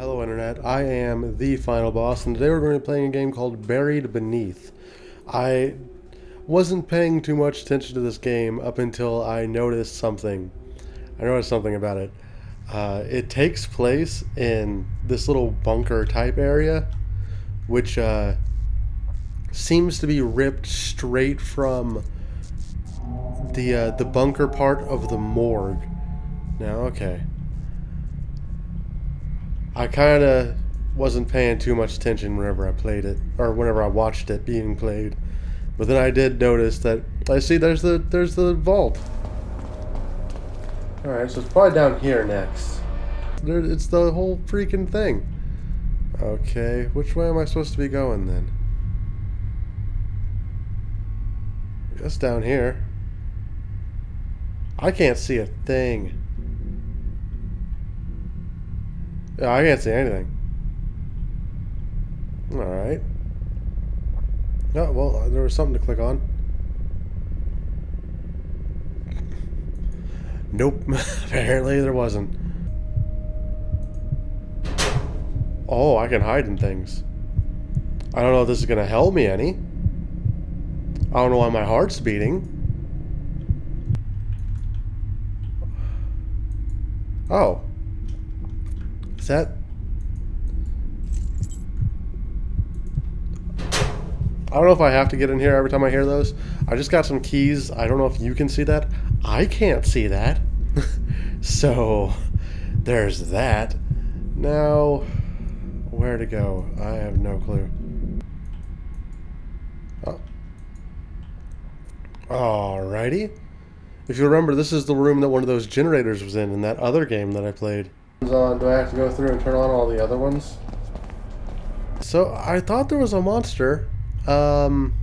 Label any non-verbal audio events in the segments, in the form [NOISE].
Hello Internet, I am the final boss and today we're going to be playing a game called Buried Beneath. I wasn't paying too much attention to this game up until I noticed something. I noticed something about it. Uh, it takes place in this little bunker type area which uh, seems to be ripped straight from the, uh, the bunker part of the morgue. Now, okay. I kind of wasn't paying too much attention whenever I played it, or whenever I watched it being played. But then I did notice that I see there's the there's the vault. All right, so it's probably down here next. There, it's the whole freaking thing. Okay, which way am I supposed to be going then? Just down here. I can't see a thing. Yeah, I can't see anything. Alright. Oh, well, there was something to click on. Nope, [LAUGHS] apparently there wasn't. Oh, I can hide in things. I don't know if this is going to help me any. I don't know why my heart's beating. Oh. Is that... I don't know if I have to get in here every time I hear those. I just got some keys. I don't know if you can see that. I can't see that. [LAUGHS] so, there's that. Now, where to go? I have no clue. Oh. Alrighty. If you remember, this is the room that one of those generators was in in that other game that I played on. Do I have to go through and turn on all the other ones? So I thought there was a monster. Um,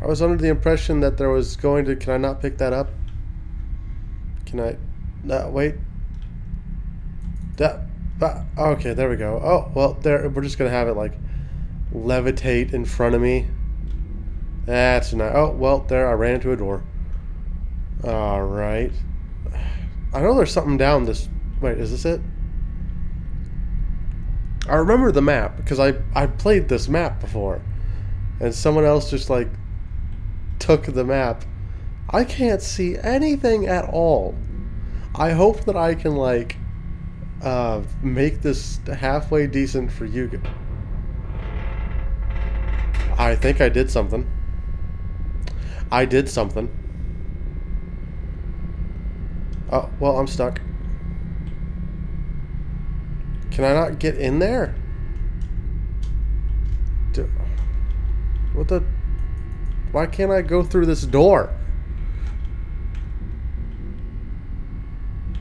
I was under the impression that there was going to. Can I not pick that up? Can I? No, wait. That. Uh, okay, there we go. Oh well, there. We're just gonna have it like levitate in front of me. That's nice. Oh well, there. I ran into a door. All right. [SIGHS] I know there's something down this Wait, is this it? I remember the map because I I played this map before, and someone else just like took the map. I can't see anything at all. I hope that I can like uh, make this halfway decent for you. I think I did something. I did something. Oh, well, I'm stuck. Can I not get in there? Do, what the... Why can't I go through this door?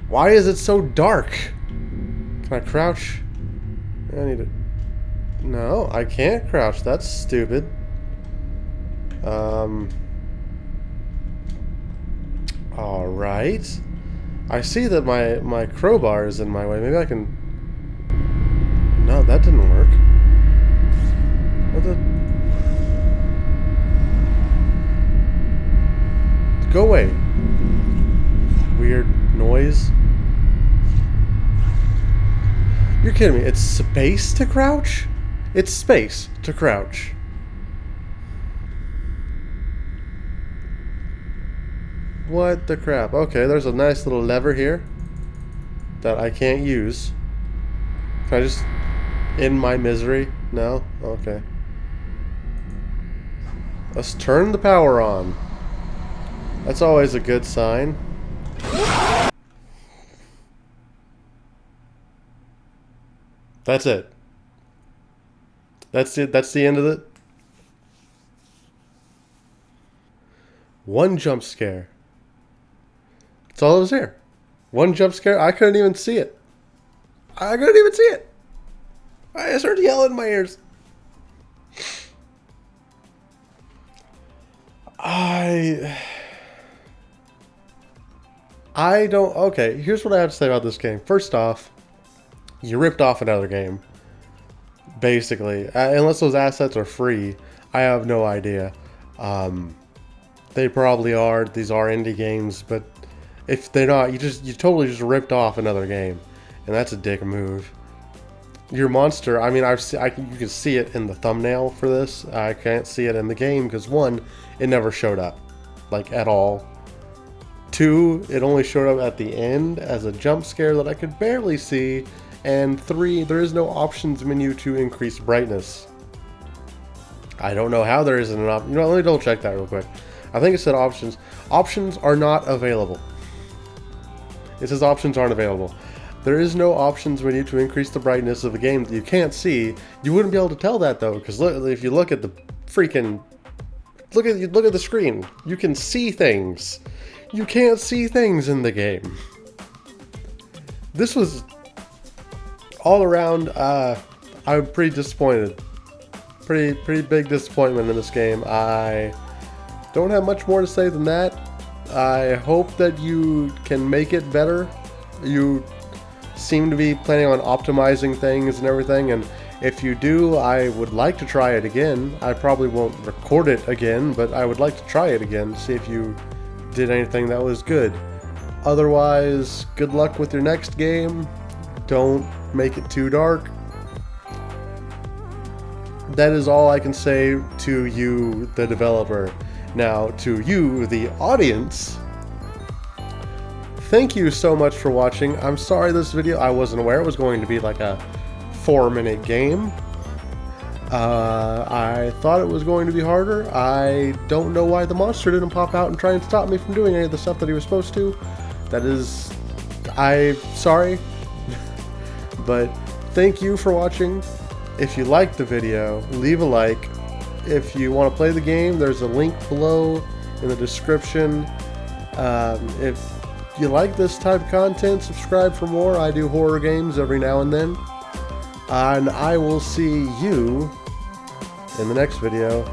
Why is it so dark? Can I crouch? I need to... No, I can't crouch. That's stupid. Um... Alright. I see that my, my crowbar is in my way. Maybe I can that didn't work. What the... Go away. Weird noise. You're kidding me. It's space to crouch? It's space to crouch. What the crap? Okay, there's a nice little lever here that I can't use. Can I just in my misery? No? Okay. Let's turn the power on. That's always a good sign. That's it. That's it. That's the end of it. One jump scare. That's all that was here. One jump scare. I couldn't even see it. I couldn't even see it. I started yelling in my ears. I... I don't... Okay, here's what I have to say about this game. First off, you ripped off another game. Basically. Uh, unless those assets are free, I have no idea. Um, they probably are. These are indie games, but if they're not, you just you totally just ripped off another game. And that's a dick move. Your monster. I mean, I've se- I, you can see it in the thumbnail for this. I can't see it in the game because one, it never showed up, like at all. Two, it only showed up at the end as a jump scare that I could barely see. And three, there is no options menu to increase brightness. I don't know how there isn't an option. You know, let me double check that real quick. I think it said options. Options are not available. It says options aren't available. There is no options menu to increase the brightness of a game that you can't see. You wouldn't be able to tell that though, because if you look at the freaking look at look at the screen, you can see things. You can't see things in the game. This was all around. Uh, I'm pretty disappointed. Pretty pretty big disappointment in this game. I don't have much more to say than that. I hope that you can make it better. You seem to be planning on optimizing things and everything, and if you do, I would like to try it again. I probably won't record it again, but I would like to try it again, to see if you did anything that was good. Otherwise, good luck with your next game. Don't make it too dark. That is all I can say to you, the developer. Now, to you, the audience, thank you so much for watching. I'm sorry this video, I wasn't aware it was going to be like a four minute game. Uh, I thought it was going to be harder. I don't know why the monster didn't pop out and try and stop me from doing any of the stuff that he was supposed to. That is, I'm sorry. [LAUGHS] but thank you for watching. If you liked the video, leave a like. If you want to play the game, there's a link below in the description. Um, if you like this type of content, subscribe for more. I do horror games every now and then. And I will see you in the next video.